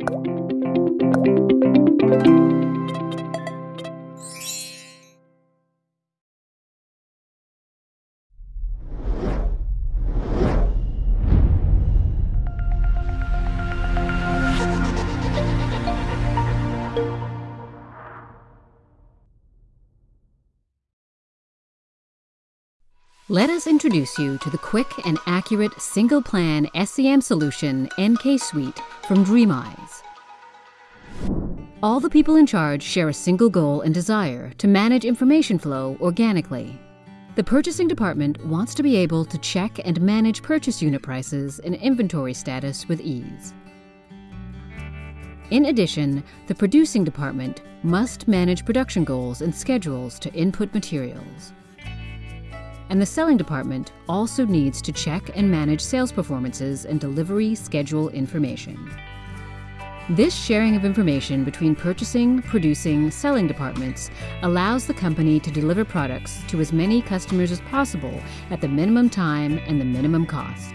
Thank you. Let us introduce you to the quick and accurate single plan SCM solution NK Suite from DreamEyes. All the people in charge share a single goal and desire to manage information flow organically. The purchasing department wants to be able to check and manage purchase unit prices and inventory status with ease. In addition, the producing department must manage production goals and schedules to input materials and the selling department also needs to check and manage sales performances and delivery schedule information. This sharing of information between purchasing, producing, selling departments allows the company to deliver products to as many customers as possible at the minimum time and the minimum cost.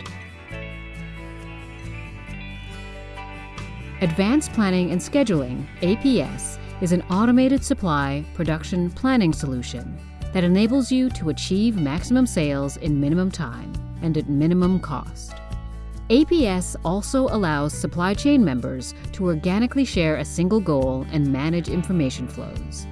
Advanced Planning and Scheduling, APS, is an automated supply production planning solution that enables you to achieve maximum sales in minimum time and at minimum cost. APS also allows supply chain members to organically share a single goal and manage information flows.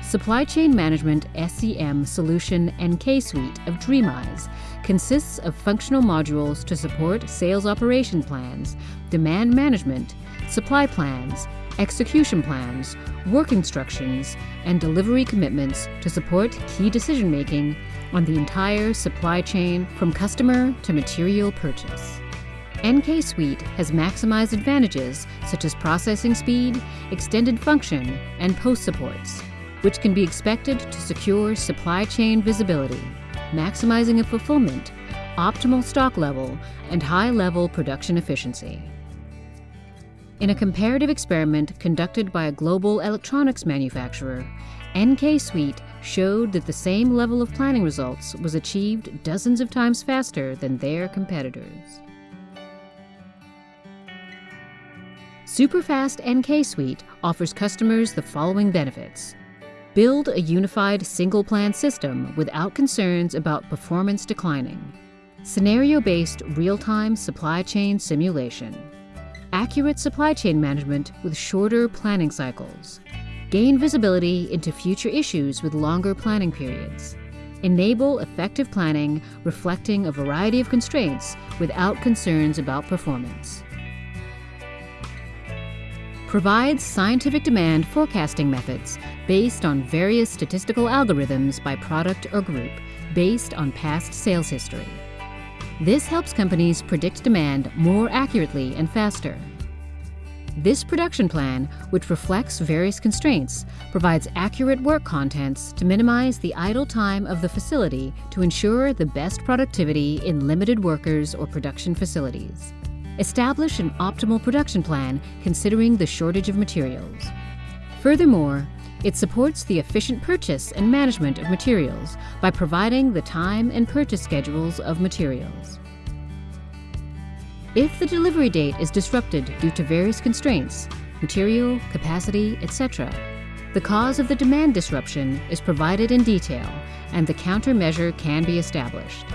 Supply Chain Management SCM Solution NK Suite of DreamEyes consists of functional modules to support sales operation plans, demand management, supply plans, execution plans, work instructions, and delivery commitments to support key decision making on the entire supply chain from customer to material purchase. NK Suite has maximized advantages such as processing speed, extended function, and post supports, which can be expected to secure supply chain visibility, maximizing of fulfillment, optimal stock level, and high level production efficiency. In a comparative experiment conducted by a global electronics manufacturer, NK Suite showed that the same level of planning results was achieved dozens of times faster than their competitors. Superfast NK Suite offers customers the following benefits. Build a unified single plan system without concerns about performance declining. Scenario-based real-time supply chain simulation accurate supply chain management with shorter planning cycles, gain visibility into future issues with longer planning periods, enable effective planning reflecting a variety of constraints without concerns about performance. Provides scientific demand forecasting methods based on various statistical algorithms by product or group based on past sales history. This helps companies predict demand more accurately and faster. This production plan, which reflects various constraints, provides accurate work contents to minimize the idle time of the facility to ensure the best productivity in limited workers or production facilities. Establish an optimal production plan considering the shortage of materials. Furthermore, it supports the efficient purchase and management of materials by providing the time and purchase schedules of materials. If the delivery date is disrupted due to various constraints, material, capacity, etc., the cause of the demand disruption is provided in detail and the countermeasure can be established.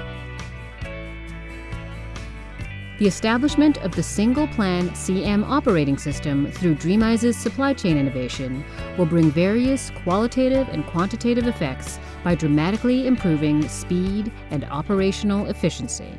The establishment of the single plan CM operating system through DreamEyes' supply chain innovation will bring various qualitative and quantitative effects by dramatically improving speed and operational efficiency.